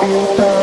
Música